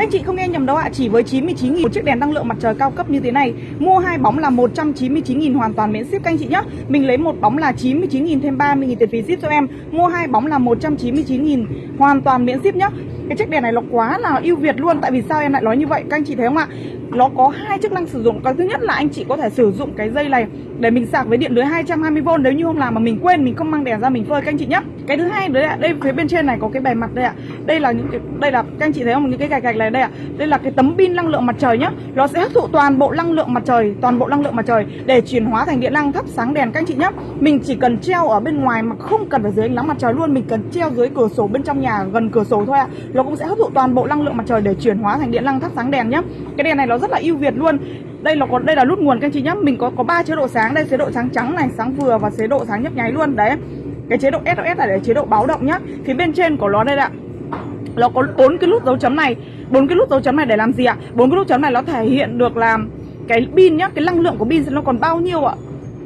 Các anh chị không nghe nhầm đâu ạ, chỉ với 99.000 một chiếc đèn năng lượng mặt trời cao cấp như thế này, mua hai bóng là 199.000 hoàn toàn miễn ship các anh chị nhé. Mình lấy một bóng là 99.000 thêm 30.000 tiền phí ship cho em. Mua hai bóng là 199.000 hoàn toàn miễn ship nhá. Cái chiếc đèn này nó quá là ưu việt luôn Tại vì sao em lại nói như vậy các anh chị thấy không ạ Nó có hai chức năng sử dụng Cái thứ nhất là anh chị có thể sử dụng cái dây này Để mình sạc với điện lưới 220V Nếu như hôm nào mà mình quên mình không mang đèn ra mình phơi các anh chị nhé Cái thứ hai đấy ạ Đây phía bên trên này có cái bề mặt đây ạ Đây là những cái Đây là các anh chị thấy không những cái gạch gạch này đây ạ. Đây là cái tấm pin năng lượng mặt trời nhá. Nó sẽ hấp thụ toàn bộ năng lượng mặt trời, Toàn bộ năng lượng mặt trời Để chuyển hóa thành điện năng thắp sáng đèn các anh chị nhé Mình chỉ cần treo ở bên ngoài mà không cần phải dưới ánh nắng mặt trời luôn. Mình cần treo dưới cửa sổ bên trong nhà, gần cửa sổ thôi ạ. Nó cũng sẽ hấp thụ toàn bộ năng lượng mặt trời để chuyển hóa thành điện năng thắp sáng đèn nhé cái đèn này nó rất là ưu việt luôn. Đây là có, đây là nút nguồn các anh chị nhé mình có có ba chế độ sáng. Đây chế độ sáng trắng này, sáng vừa và chế độ sáng nhấp nháy luôn. Đấy. Cái chế độ SOS là để chế độ báo động nhá. Phía bên trên của nó đây ạ nó có bốn cái nút dấu chấm này. Bốn cái nút dấu chấm này để làm gì ạ? Bốn cái nút chấm này nó thể hiện được là cái pin nhá, cái năng lượng của pin nó còn bao nhiêu ạ?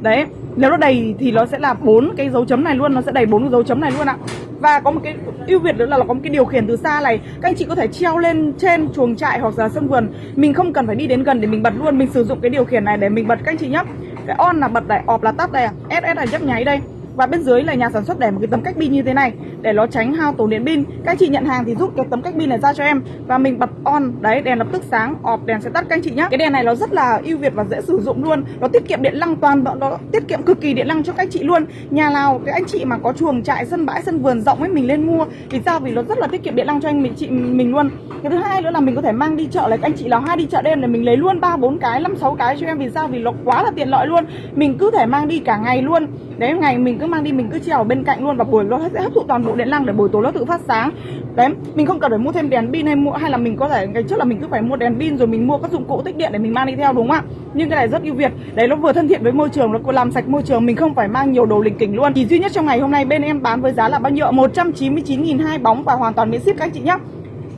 Đấy, nếu nó đầy thì nó sẽ là bốn cái dấu chấm này luôn, nó sẽ đầy bốn cái dấu chấm này luôn ạ. Và có một cái ưu việt nữa là nó có một cái điều khiển từ xa này. Các anh chị có thể treo lên trên chuồng trại hoặc là sân vườn. Mình không cần phải đi đến gần để mình bật luôn, mình sử dụng cái điều khiển này để mình bật các anh chị nhé cái on là bật này, off là tắt đây ss là nhấp nháy đây và bên dưới là nhà sản xuất để một cái tấm cách pin như thế này, để nó tránh hao tổn điện pin. Các anh chị nhận hàng thì rút cái tấm cách pin này ra cho em. Và mình bật on, đấy, đèn lập tức sáng, off, đèn sẽ tắt các anh chị nhé cái đèn này nó rất là ưu việt và dễ sử dụng luôn. Nó tiết kiệm điện năng toàn bộ nó tiết kiệm cực kỳ điện năng cho các anh chị luôn. Nhà nào cái anh chị mà có chuồng trại, sân bãi, sân vườn rộng ấy, mình lên mua. Vì sao? Vì nó rất là tiết kiệm điện năng cho anh mình, chị mình luôn. Cái thứ hai nữa là mình có thể mang đi chợ, lấy anh chị nào hay đi chợ đêm để mình lấy luôn ba, bốn cái, năm, sáu cái cho em. Vì sao? Vì nó quá là tiện lợi luôn. Mình cứ thể mang đi cả ngày luôn đấy, ngày mình cứ mang đi, mình cứ treo ở bên cạnh luôn và buổi nó sẽ hấp thụ toàn bộ điện năng để buổi tối nó tự phát sáng. Đấy, mình không cần phải mua thêm đèn pin hay mua, hay là mình có thể, ngày trước là mình cứ phải mua đèn pin rồi mình mua các dụng cụ tích điện để mình mang đi theo, đúng không ạ? Nhưng cái này rất ưu việt. Đấy, nó vừa thân thiện với môi trường, nó làm sạch môi trường, mình không phải mang nhiều đồ lình kỉnh luôn. Chỉ duy nhất trong ngày hôm nay bên em bán với giá là bao nhiêu 199.000 hai bóng và hoàn toàn miễn ship các anh chị nhé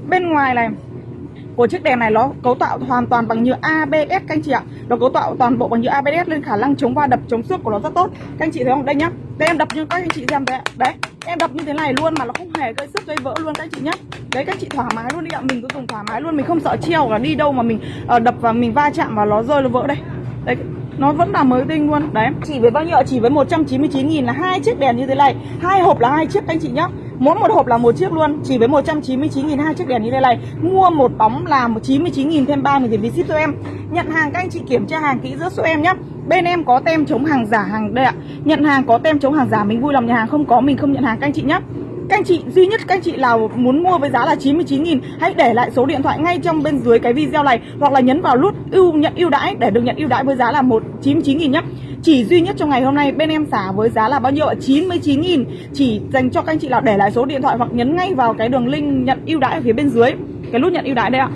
bên ngoài này của chiếc đèn này nó cấu tạo hoàn toàn bằng nhựa ABS các anh chị ạ. Nó cấu tạo toàn bộ bằng nhựa ABS nên khả năng chống va đập chống xước của nó rất tốt. Các anh chị thấy không? Đây nhá. Đây em đập như các anh chị xem đấy đấy em đập như thế này luôn mà nó không hề gây sức gây vỡ luôn các anh chị nhé đấy các anh chị thoải mái luôn đi ạ. Mình cứ dùng thoải mái luôn mình không sợ treo là đi đâu mà mình uh, đập và mình va chạm và nó rơi nó vỡ đây. Đấy nó vẫn là mới tinh luôn. Đấy. Chỉ với bao nhiêu chỉ với 199 nghìn là hai chiếc đèn như thế này. Hai hộp là hai chiếc anh chị nhá. Mỗi một hộp là một chiếc luôn, Chỉ với 199 nghìn hai chiếc đèn như thế này Mua một bóng là 99 nghìn thêm 3 nghìn tiền phí ship cho em. Nhận hàng, các anh chị kiểm tra hàng kỹ giữa số em nhé. Bên em có tem chống hàng giả hàng đây ạ. Nhận hàng có tem chống hàng giả, Mình vui lòng nhà hàng, không có mình không nhận hàng, các anh chị nhé các anh chị, duy nhất các anh chị nào muốn mua với giá là 99 nghìn, hãy để lại số điện thoại ngay trong bên dưới cái video này, hoặc là nhấn vào nút ưu, nhận ưu đãi để được nhận ưu đãi với giá là 199 nghìn nhé chỉ duy nhất trong ngày hôm nay, bên em xả với giá là bao nhiêu ạ? 99 nghìn. Chỉ dành cho các anh chị nào để lại số điện thoại hoặc nhấn ngay vào cái đường link nhận ưu đãi ở phía bên dưới, cái nút nhận ưu đãi đây ạ.